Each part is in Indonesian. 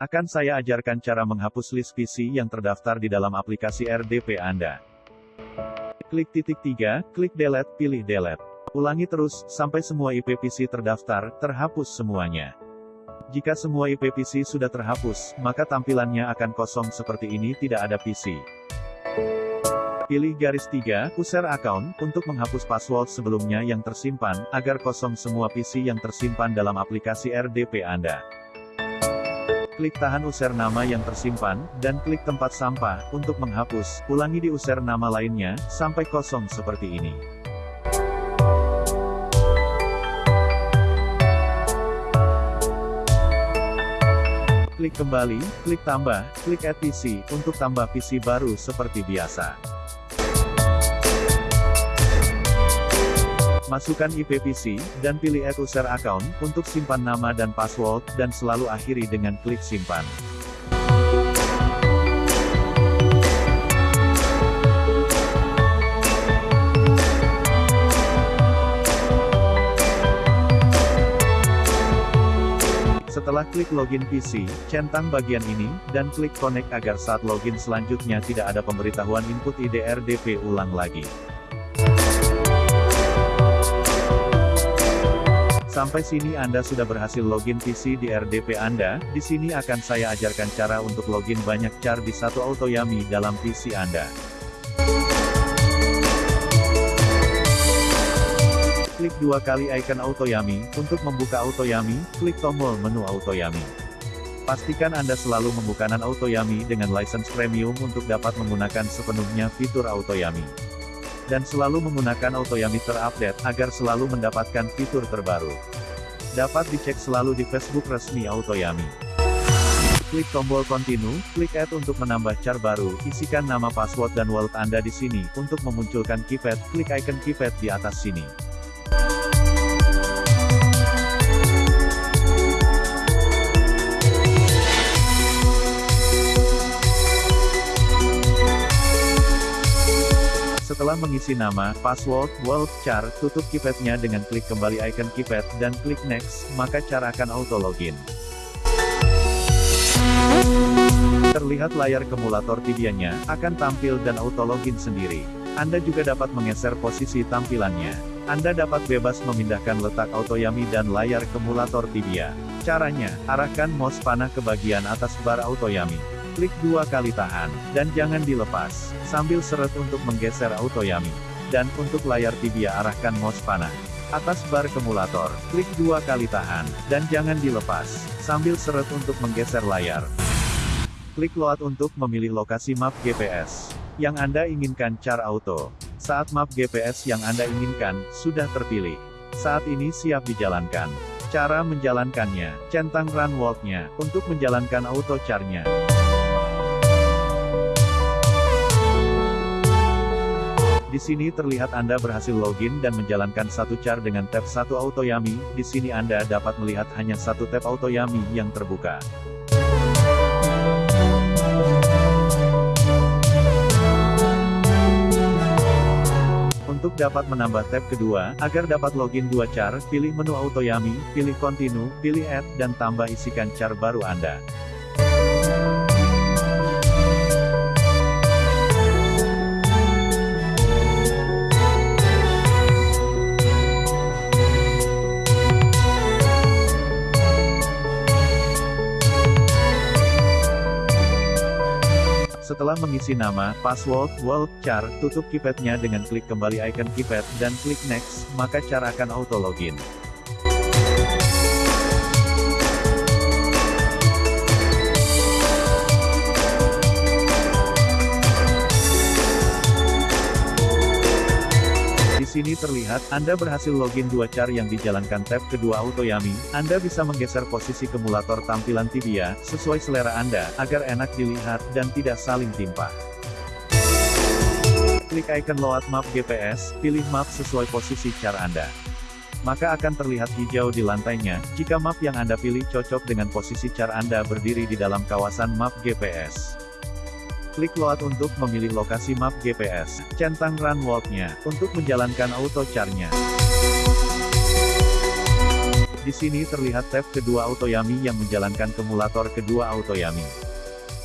Akan saya ajarkan cara menghapus list PC yang terdaftar di dalam aplikasi RDP Anda. Klik titik 3, klik delete, pilih delete. Ulangi terus, sampai semua IP PC terdaftar, terhapus semuanya. Jika semua IP PC sudah terhapus, maka tampilannya akan kosong seperti ini tidak ada PC. Pilih garis 3, user account, untuk menghapus password sebelumnya yang tersimpan, agar kosong semua PC yang tersimpan dalam aplikasi RDP Anda. Klik tahan user nama yang tersimpan, dan klik tempat sampah, untuk menghapus, ulangi di user nama lainnya, sampai kosong seperti ini. Klik kembali, klik tambah, klik add PC, untuk tambah PC baru seperti biasa. Masukkan IP PC, dan pilih Add User Account, untuk simpan nama dan password, dan selalu akhiri dengan klik simpan. Setelah klik login PC, centang bagian ini, dan klik connect agar saat login selanjutnya tidak ada pemberitahuan input ID RDP ulang lagi. Sampai sini Anda sudah berhasil login PC di RDP Anda, di sini akan saya ajarkan cara untuk login banyak car di satu AutoYami dalam PC Anda. Klik dua kali icon AutoYami, untuk membuka AutoYami, klik tombol menu AutoYami. Pastikan Anda selalu membukakan AutoYami dengan license premium untuk dapat menggunakan sepenuhnya fitur AutoYami dan selalu menggunakan AutoYami terupdate, agar selalu mendapatkan fitur terbaru. Dapat dicek selalu di Facebook resmi AutoYami. Klik tombol continue, klik add untuk menambah char baru, isikan nama password dan wallet Anda di sini, untuk memunculkan keypad, klik icon keypad di atas sini. Setelah mengisi nama, password, wallet, char, tutup keypadnya dengan klik kembali icon keypad, dan klik next, maka char akan auto login. Terlihat layar kumulator tibianya, akan tampil dan auto login sendiri. Anda juga dapat menggeser posisi tampilannya. Anda dapat bebas memindahkan letak autoyami dan layar kumulator tibia. Caranya, arahkan mouse panah ke bagian atas bar autoyami. Klik dua kali tahan, dan jangan dilepas, sambil seret untuk menggeser autoyami. Dan untuk layar tibia arahkan mouse panah. Atas bar kumulator, klik dua kali tahan, dan jangan dilepas, sambil seret untuk menggeser layar. Klik load untuk memilih lokasi map GPS yang Anda inginkan car auto. Saat map GPS yang Anda inginkan, sudah terpilih. Saat ini siap dijalankan. Cara menjalankannya, centang run walk-nya, untuk menjalankan auto charnya. Di sini terlihat Anda berhasil login dan menjalankan satu car dengan tab satu AutoYami, di sini Anda dapat melihat hanya satu tab AutoYami yang terbuka. Untuk dapat menambah tab kedua, agar dapat login dua car, pilih menu AutoYami, pilih Continue, pilih Add, dan tambah isikan car baru Anda. Setelah mengisi nama, password, wallet, char, tutup keypadnya dengan klik kembali icon keypad, dan klik next, maka char akan auto login. Sini terlihat, Anda berhasil login dua car yang dijalankan tab kedua AutoYami, Anda bisa menggeser posisi kumulator tampilan tibia, sesuai selera Anda, agar enak dilihat, dan tidak saling timpa. Klik icon load map GPS, pilih map sesuai posisi car Anda. Maka akan terlihat hijau di lantainya, jika map yang Anda pilih cocok dengan posisi car Anda berdiri di dalam kawasan map GPS. Klik load untuk memilih lokasi map GPS. Centang run walk-nya, untuk menjalankan auto charnya. Di sini terlihat tab kedua Autoyami yang menjalankan kumulator kedua Autoyami.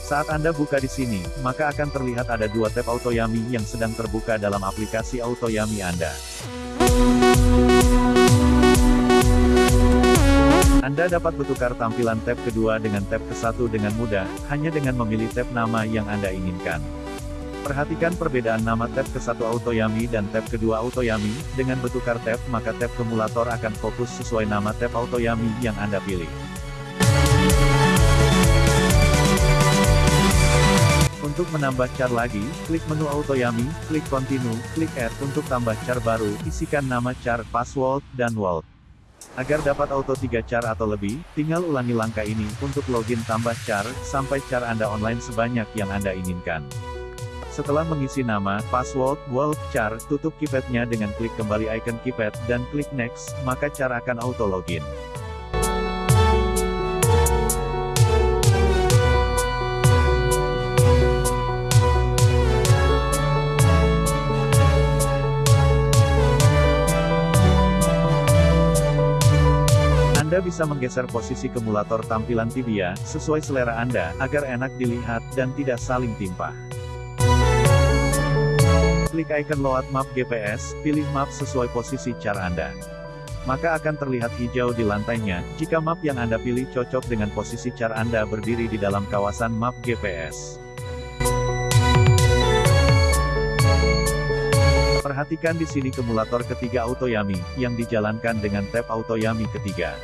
Saat Anda buka di sini, maka akan terlihat ada dua tab Autoyami yang sedang terbuka dalam aplikasi Autoyami Anda. Anda dapat bertukar tampilan tab kedua dengan tab ke satu dengan mudah, hanya dengan memilih tab nama yang Anda inginkan. Perhatikan perbedaan nama tab ke satu Autoyami dan tab kedua Autoyami, dengan bertukar tab maka tab kumulator akan fokus sesuai nama tab Autoyami yang Anda pilih. Untuk menambah char lagi, klik menu Autoyami, klik Continue, klik Add untuk tambah char baru, isikan nama char, password, dan wallet. Agar dapat auto 3 char atau lebih, tinggal ulangi langkah ini, untuk login tambah char, sampai char Anda online sebanyak yang Anda inginkan. Setelah mengisi nama, password, wallet, char, tutup keypadnya dengan klik kembali icon keypad, dan klik next, maka char akan auto login. Anda bisa menggeser posisi kumulator tampilan tibia, sesuai selera Anda, agar enak dilihat, dan tidak saling timpa. Klik icon Load Map GPS, pilih map sesuai posisi char Anda. Maka akan terlihat hijau di lantainya, jika map yang Anda pilih cocok dengan posisi char Anda berdiri di dalam kawasan map GPS. Perhatikan di sini kumulator ketiga Autoyami, yang dijalankan dengan tab Autoyami ketiga.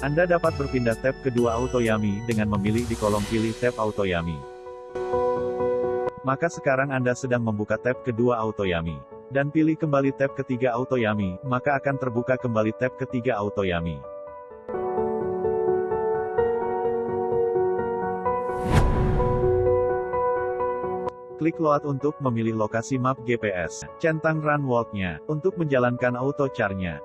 Anda dapat berpindah tab kedua Autoyami dengan memilih di kolom pilih tab Autoyami. Maka sekarang Anda sedang membuka tab kedua Autoyami. Dan pilih kembali tab ketiga Autoyami, maka akan terbuka kembali tab ketiga Autoyami. Klik load untuk memilih lokasi map GPS. Centang run walk-nya, untuk menjalankan auto char-nya.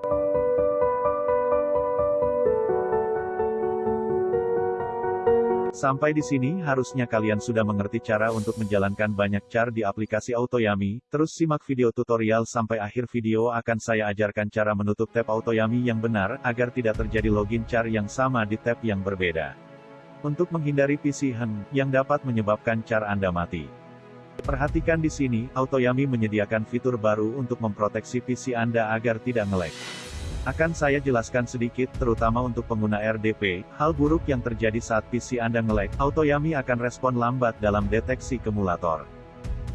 Sampai di sini harusnya kalian sudah mengerti cara untuk menjalankan banyak char di aplikasi Autoyami, terus simak video tutorial sampai akhir video akan saya ajarkan cara menutup tab Autoyami yang benar, agar tidak terjadi login char yang sama di tab yang berbeda. Untuk menghindari PC hang, yang dapat menyebabkan char Anda mati. Perhatikan di sini, Autoyami menyediakan fitur baru untuk memproteksi PC Anda agar tidak ngelag. Akan saya jelaskan sedikit, terutama untuk pengguna RDP, hal buruk yang terjadi saat PC Anda nge-lag, Autoyami akan respon lambat dalam deteksi kumulator.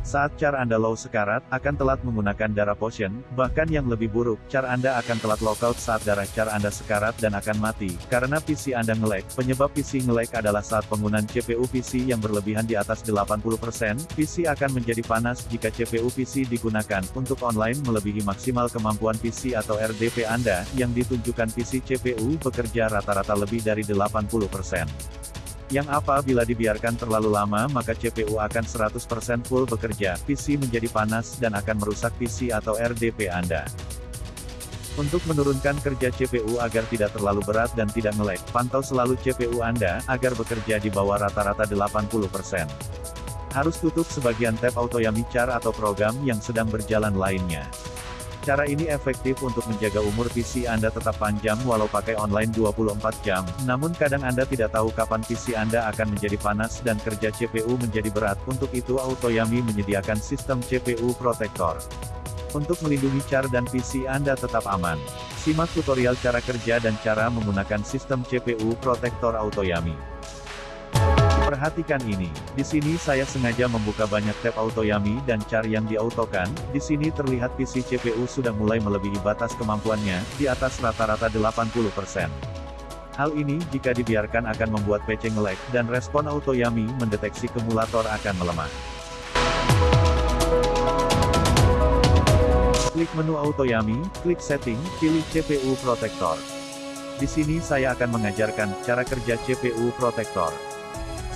Saat car Anda low sekarat, akan telat menggunakan darah potion, bahkan yang lebih buruk, car Anda akan telat lockout saat darah car Anda sekarat dan akan mati, karena PC Anda ngelag. Penyebab PC ngelag adalah saat penggunaan CPU PC yang berlebihan di atas 80%, PC akan menjadi panas jika CPU PC digunakan, untuk online melebihi maksimal kemampuan PC atau RDP Anda, yang ditunjukkan PC CPU bekerja rata-rata lebih dari 80%. Yang apa bila dibiarkan terlalu lama maka CPU akan 100% full bekerja, PC menjadi panas dan akan merusak PC atau RDP Anda. Untuk menurunkan kerja CPU agar tidak terlalu berat dan tidak ngelag, pantau selalu CPU Anda, agar bekerja di bawah rata-rata 80%. Harus tutup sebagian tab Autoyami Char atau program yang sedang berjalan lainnya. Cara ini efektif untuk menjaga umur PC Anda tetap panjang walau pakai online 24 jam, namun kadang Anda tidak tahu kapan PC Anda akan menjadi panas dan kerja CPU menjadi berat, untuk itu Autoyami menyediakan sistem CPU Protector. Untuk melindungi CHAR dan PC Anda tetap aman. Simak tutorial cara kerja dan cara menggunakan sistem CPU Protector Autoyami. Perhatikan ini. Di sini saya sengaja membuka banyak tab Autoyami dan char yang diautokan. Di sini terlihat PC CPU sudah mulai melebihi batas kemampuannya, di atas rata-rata 80%. Hal ini jika dibiarkan akan membuat PC ngelag, dan respon Autoyami mendeteksi kumulator akan melemah. Klik menu Autoyami, klik Setting, pilih CPU Protector. Di sini saya akan mengajarkan cara kerja CPU Protector.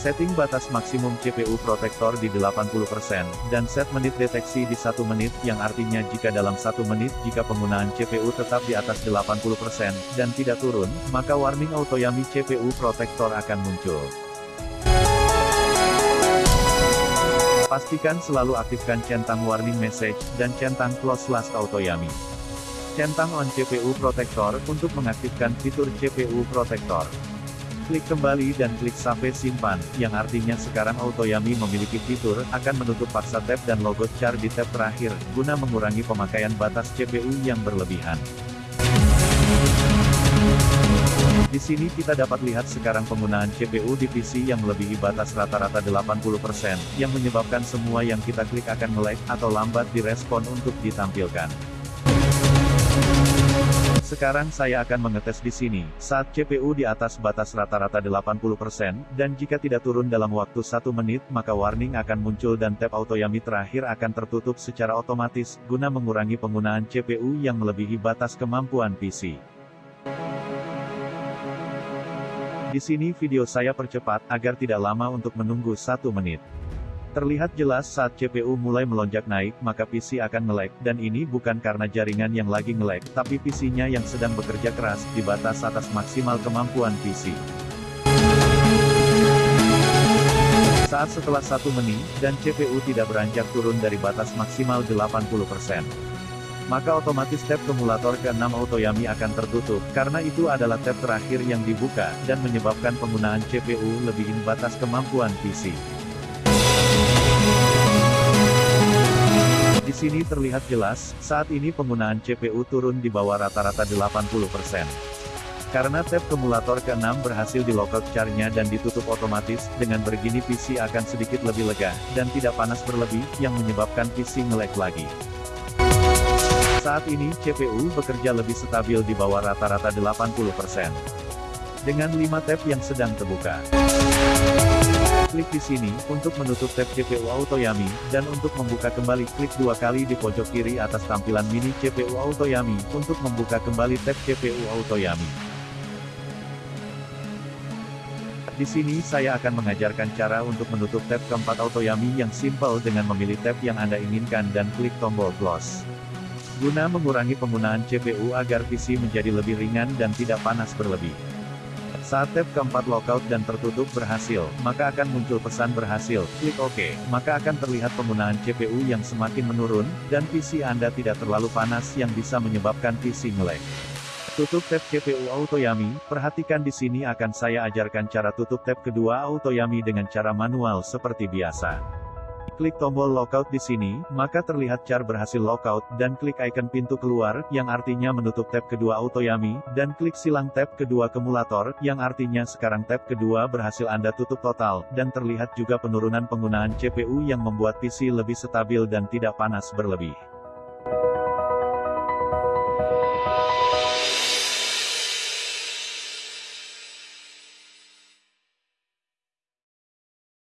Setting batas maksimum CPU protektor di 80%, dan set menit deteksi di 1 menit, yang artinya jika dalam 1 menit jika penggunaan CPU tetap di atas 80%, dan tidak turun, maka warning Autoyami CPU protektor akan muncul. Pastikan selalu aktifkan centang warning message, dan centang close last Autoyami. Centang on CPU Protector untuk mengaktifkan fitur CPU Protector. Klik kembali dan klik sampai simpan, yang artinya sekarang Autoyami memiliki fitur, akan menutup paksa tab dan logo char di tab terakhir, guna mengurangi pemakaian batas CPU yang berlebihan. Di sini kita dapat lihat sekarang penggunaan CPU di PC yang melebihi batas rata-rata 80%, yang menyebabkan semua yang kita klik akan nge atau lambat direspon untuk ditampilkan. Sekarang saya akan mengetes di sini, saat CPU di atas batas rata-rata 80%, dan jika tidak turun dalam waktu 1 menit, maka warning akan muncul dan tab Autoyami terakhir akan tertutup secara otomatis, guna mengurangi penggunaan CPU yang melebihi batas kemampuan PC. Di sini video saya percepat, agar tidak lama untuk menunggu 1 menit. Terlihat jelas saat CPU mulai melonjak naik, maka PC akan nge dan ini bukan karena jaringan yang lagi nge tapi PC-nya yang sedang bekerja keras, di batas atas maksimal kemampuan PC. Saat setelah satu menit, dan CPU tidak beranjak turun dari batas maksimal 80%. Maka otomatis tab kumulator ke-6 Autoyami akan tertutup, karena itu adalah tab terakhir yang dibuka, dan menyebabkan penggunaan CPU lebihin batas kemampuan PC. Sini terlihat jelas, saat ini penggunaan CPU turun di bawah rata-rata 80%. Karena tab kumulator ke-6 berhasil di lockout charnya dan ditutup otomatis, dengan begini PC akan sedikit lebih lega, dan tidak panas berlebih, yang menyebabkan PC ngelag lagi. Saat ini, CPU bekerja lebih stabil di bawah rata-rata 80%. Dengan 5 tab yang sedang terbuka. Klik di sini, untuk menutup tab CPU Autoyami, dan untuk membuka kembali klik dua kali di pojok kiri atas tampilan mini CPU Autoyami, untuk membuka kembali tab CPU Autoyami. Di sini saya akan mengajarkan cara untuk menutup tab keempat Autoyami yang simple dengan memilih tab yang Anda inginkan dan klik tombol close. Guna mengurangi penggunaan CPU agar PC menjadi lebih ringan dan tidak panas berlebih. Saat tab keempat lockout dan tertutup berhasil, maka akan muncul pesan berhasil, klik OK, maka akan terlihat penggunaan CPU yang semakin menurun, dan PC Anda tidak terlalu panas yang bisa menyebabkan PC ngelag. Tutup tab CPU Autoyami, perhatikan di sini akan saya ajarkan cara tutup tab kedua Autoyami dengan cara manual seperti biasa. Klik tombol lockout di sini, maka terlihat car berhasil lockout, dan klik icon pintu keluar, yang artinya menutup tab kedua Autoyami, dan klik silang tab kedua kumulator, yang artinya sekarang tab kedua berhasil Anda tutup total, dan terlihat juga penurunan penggunaan CPU yang membuat PC lebih stabil dan tidak panas berlebih.